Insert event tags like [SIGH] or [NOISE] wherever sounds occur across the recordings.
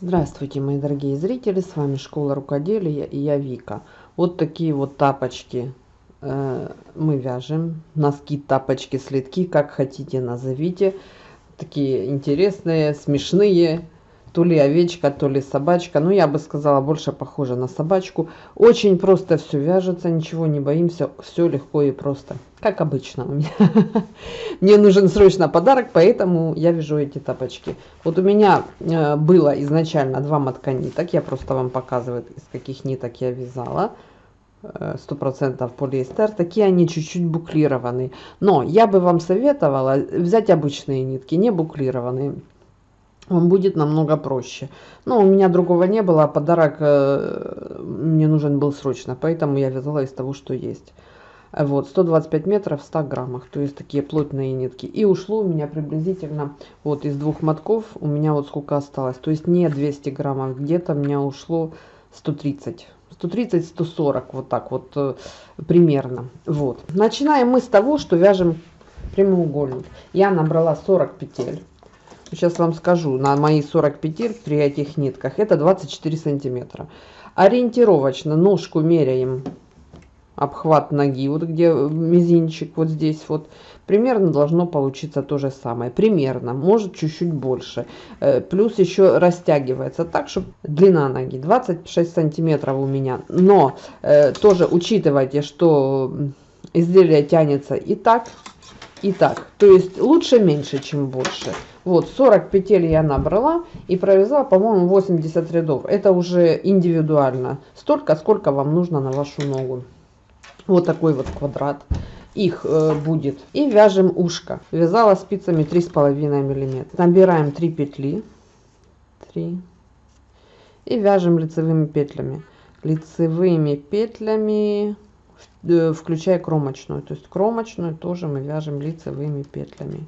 Здравствуйте, мои дорогие зрители, с вами Школа Рукоделия и я Вика. Вот такие вот тапочки э, мы вяжем, носки, тапочки, следки, как хотите назовите. Такие интересные, смешные, то ли овечка, то ли собачка. Ну, я бы сказала, больше похоже на собачку. Очень просто все вяжется, ничего не боимся, все легко и просто. Как обычно у меня. [LAUGHS] Мне нужен срочно подарок, поэтому я вяжу эти тапочки. Вот у меня э, было изначально два мотка ниток. Я просто вам показываю, из каких ниток я вязала э, сто процентов полиэстер такие они чуть-чуть буклированные но я бы вам советовала взять обычные нитки не буклированные он будет намного проще. Но у меня другого не было, а подарок э, мне нужен был срочно, поэтому я вязала из того, что есть. Вот, 125 метров в 100 граммах, то есть такие плотные нитки. И ушло у меня приблизительно, вот из двух мотков, у меня вот сколько осталось. То есть не 200 граммов, где-то у меня ушло 130. 130-140, вот так вот э, примерно. Вот. Начинаем мы с того, что вяжем прямоугольник. Я набрала 40 петель. Сейчас вам скажу, на мои 40 петель при этих нитках это 24 сантиметра. Ориентировочно ножку меряем обхват ноги, вот где мизинчик, вот здесь вот. Примерно должно получиться то же самое. Примерно, может чуть-чуть больше. Э, плюс еще растягивается так, чтобы длина ноги 26 сантиметров у меня. Но э, тоже учитывайте, что изделие тянется и так, и так. То есть лучше меньше, чем больше. Вот 40 петель я набрала и провязала, по-моему, 80 рядов. Это уже индивидуально. Столько, сколько вам нужно на вашу ногу. Вот такой вот квадрат. Их э, будет. И вяжем ушко. Вязала спицами 3,5 миллиметра. Набираем 3 петли. 3. И вяжем лицевыми петлями. Лицевыми петлями включая кромочную. То есть кромочную тоже мы вяжем лицевыми петлями.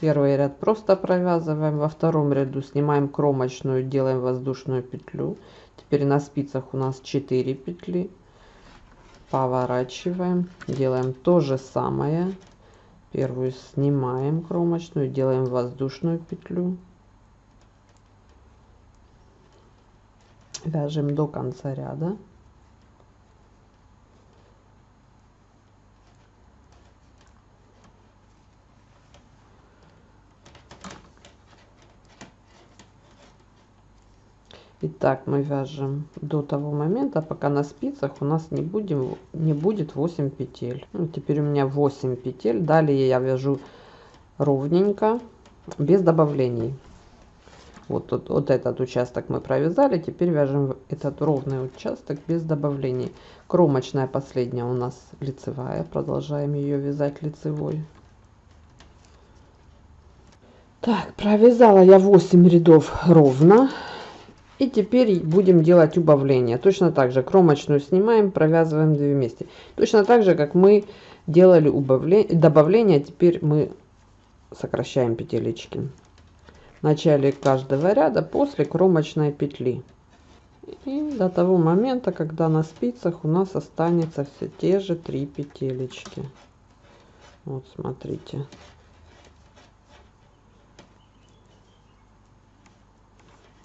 Первый ряд просто провязываем, во втором ряду снимаем кромочную, делаем воздушную петлю. Теперь на спицах у нас 4 петли. Поворачиваем, делаем то же самое. Первую снимаем кромочную, делаем воздушную петлю. Вяжем до конца ряда. Итак, мы вяжем до того момента, пока на спицах у нас не, будем, не будет 8 петель. Ну, теперь у меня 8 петель. Далее я вяжу ровненько, без добавлений. Вот, вот, вот этот участок мы провязали. Теперь вяжем этот ровный участок без добавлений. Кромочная последняя у нас лицевая. Продолжаем ее вязать лицевой. Так, провязала я 8 рядов ровно. И теперь будем делать убавление. Точно так же кромочную снимаем, провязываем две вместе. Точно так же, как мы делали убавление, добавление, теперь мы сокращаем петелечки. Начале каждого ряда после кромочной петли. И до того момента, когда на спицах у нас останется все те же три петелечки. Вот смотрите.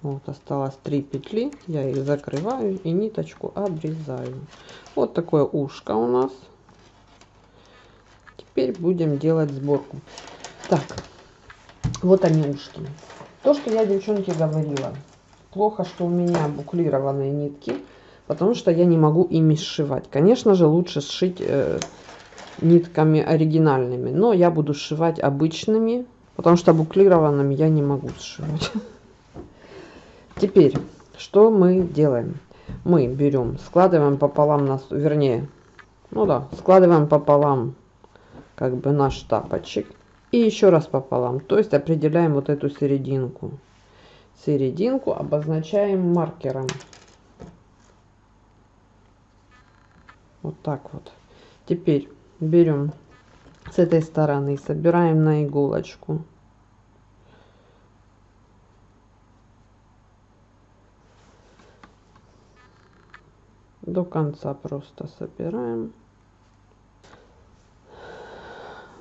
вот осталось 3 петли я их закрываю и ниточку обрезаю вот такое ушко у нас теперь будем делать сборку так вот они ушки то что я девчонки говорила плохо что у меня буклированные нитки потому что я не могу ими сшивать конечно же лучше сшить э, нитками оригинальными но я буду сшивать обычными потому что буклированными я не могу сшивать [LAUGHS] Теперь, что мы делаем? Мы берем, складываем пополам, нас, вернее, ну да, складываем пополам как бы наш тапочек. И еще раз пополам, то есть определяем вот эту серединку. Серединку обозначаем маркером. Вот так вот. Теперь берем с этой стороны, собираем на иголочку. до конца просто собираем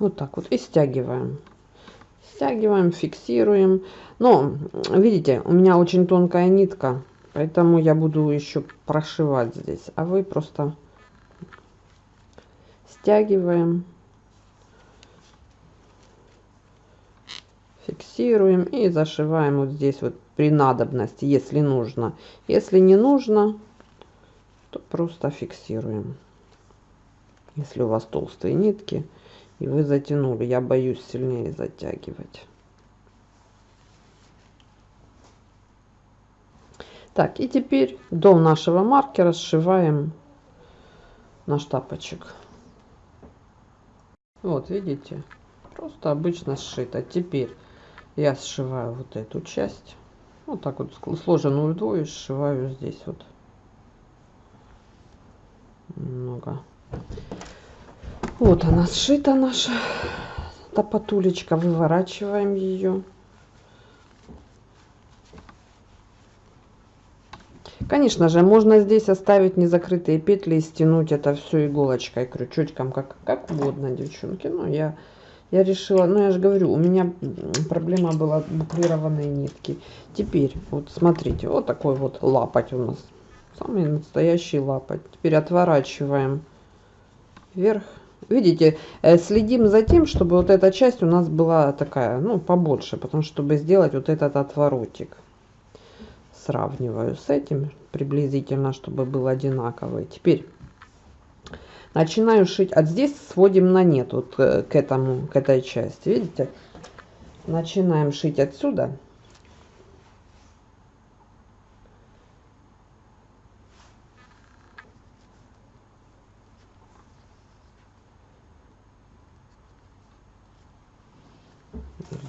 вот так вот и стягиваем Стягиваем, фиксируем. Но, видите, у меня очень тонкая нитка, поэтому я буду еще прошивать здесь. А вы просто стягиваем, фиксируем и зашиваем вот здесь вот при надобности, если нужно. Если не нужно, то просто фиксируем. Если у вас толстые нитки и вы затянули, я боюсь сильнее затягивать. Так, и теперь до нашего маркера сшиваем наш тапочек. Вот, видите, просто обычно сшито. Теперь я сшиваю вот эту часть. Вот так вот сложенную вдвое сшиваю здесь вот. Немного. Вот она сшита наша топотулечка. Выворачиваем ее. Конечно же, можно здесь оставить незакрытые петли и стянуть это все иголочкой, крючочком, как, как угодно, девчонки. Но я, я решила, ну я же говорю, у меня проблема была буклированные нитки. Теперь, вот смотрите, вот такой вот лапоть у нас. Самый настоящий лапоть. Теперь отворачиваем вверх. Видите, э, следим за тем, чтобы вот эта часть у нас была такая, ну, побольше, потому что, чтобы сделать вот этот отворотик сравниваю с этим приблизительно, чтобы был одинаковый. Теперь начинаю шить. От здесь сводим на нет вот э, к этому, к этой части. Видите? Начинаем шить отсюда.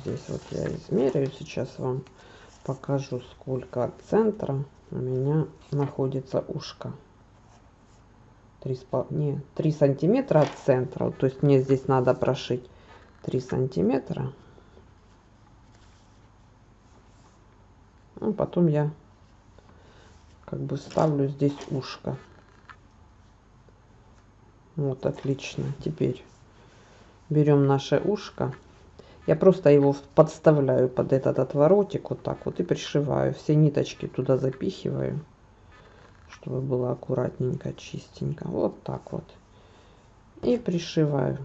Здесь вот я измеряю сейчас вам покажу, сколько от центра у меня находится ушко. 3, не, 3 сантиметра от центра. То есть мне здесь надо прошить 3 сантиметра. Ну, потом я как бы ставлю здесь ушко. Вот, отлично. Теперь берем наше ушко. Я просто его подставляю под этот отворотик вот так вот и пришиваю. Все ниточки туда запихиваю, чтобы было аккуратненько, чистенько. Вот так вот. И пришиваю.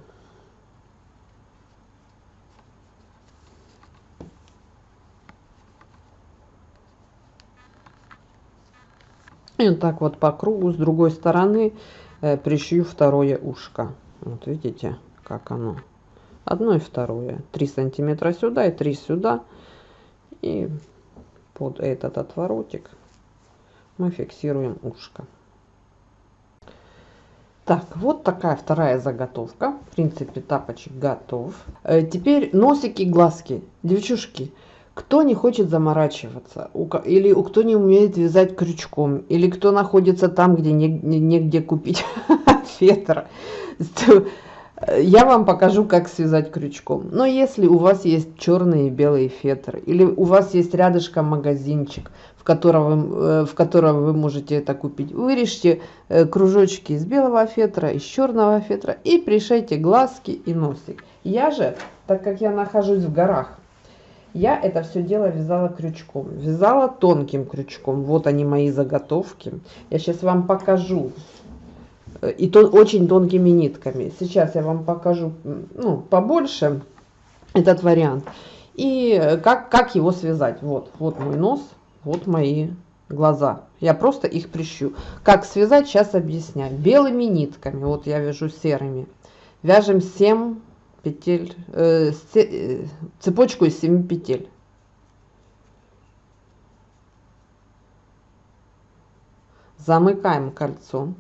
И вот так вот по кругу с другой стороны э, пришью второе ушко. Вот видите, как оно одно и второе. 3 сантиметра сюда и 3 сюда. И под этот отворотик мы фиксируем ушко. Так вот такая вторая заготовка. В принципе тапочек готов. Э, теперь носики глазки. Девчушки кто не хочет заморачиваться? Или у кто не умеет вязать крючком? Или кто находится там где негде купить [LAUGHS] фетр я вам покажу, как связать крючком. Но если у вас есть черные и белые фетры, или у вас есть рядышком магазинчик, в котором, э, в котором вы можете это купить, вырежьте э, кружочки из белого фетра, из черного фетра и пришейте глазки и носик. Я же, так как я нахожусь в горах, я это все дело вязала крючком. Вязала тонким крючком. Вот они мои заготовки. Я сейчас вам покажу и то очень тонкими нитками. Сейчас я вам покажу ну, побольше этот вариант. И как, как его связать. Вот, вот мой нос, вот мои глаза. Я просто их прищу. Как связать, сейчас объясняю. Белыми нитками, вот я вяжу серыми. Вяжем 7 петель, э, э цепочку из 7 петель. Замыкаем кольцо.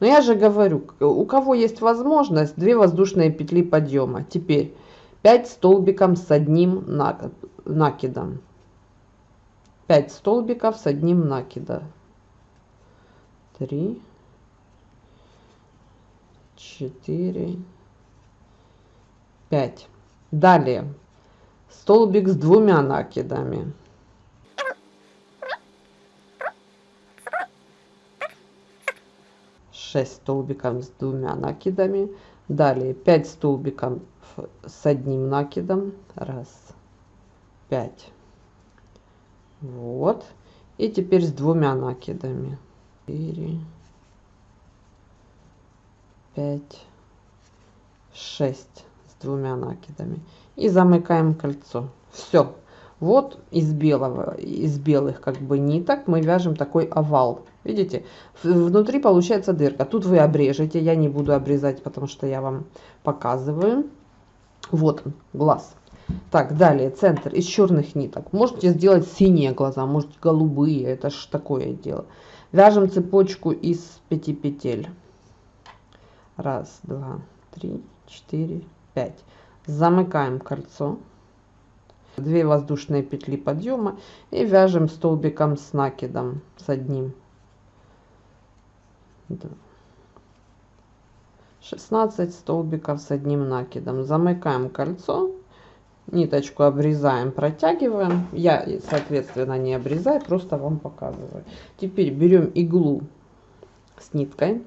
Но я же говорю, у кого есть возможность, две воздушные петли подъема. Теперь 5 столбиком с одним накидом. 5 столбиков с одним накидом. 3, 4, 5. Далее столбик с двумя накидами. 6 6 столбиков с двумя накидами. Далее 5 столбиков с одним накидом. Раз 5 вот. И теперь с двумя накидами. 4 5 6 с двумя накидами. И замыкаем кольцо. Все вот из белого из белых как бы ниток мы вяжем такой овал видите? Внутри получается дырка. Тут вы обрежете я не буду обрезать потому что я вам показываю. Вот он глаз. Так далее центр из черных ниток. Можете сделать синие глаза можете голубые это ж такое дело. Вяжем цепочку из 5 петель. Раз два три четыре пять. Замыкаем кольцо. 2 воздушные петли подъема и вяжем столбиком с накидом с одним 16 столбиков с одним накидом. Замыкаем кольцо ниточку обрезаем протягиваем. Я соответственно не обрезаю просто вам показываю. Теперь берем иглу с ниткой.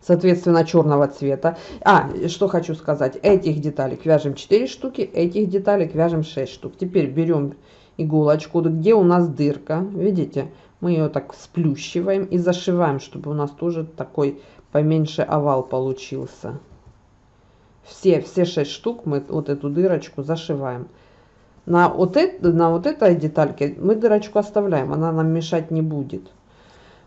Соответственно черного цвета. А что хочу сказать. Этих деталек вяжем 4 штуки этих деталек вяжем 6 штук. Теперь берем иголочку. Где у нас дырка видите мы ее так сплющиваем и зашиваем чтобы у нас тоже такой поменьше овал получился все все 6 штук мы вот эту дырочку зашиваем на вот это на вот этой детальке мы дырочку оставляем она нам мешать не будет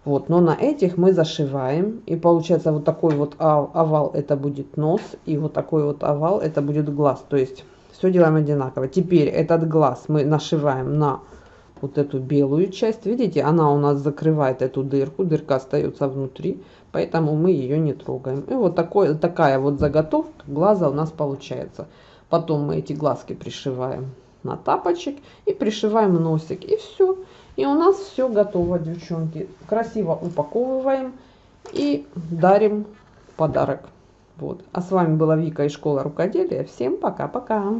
вот, но на этих мы зашиваем. И получается вот такой вот овал это будет нос. И вот такой вот овал это будет глаз. То есть все делаем одинаково. Теперь этот глаз мы нашиваем на вот эту белую часть. Видите, она у нас закрывает эту дырку. Дырка остается внутри. Поэтому мы ее не трогаем. И вот такой, такая вот заготовка глаза у нас получается. Потом мы эти глазки пришиваем на тапочек и пришиваем носик. И все. И у нас все готово, девчонки. Красиво упаковываем и дарим подарок. Вот. А с вами была Вика из школы рукоделия. Всем пока-пока.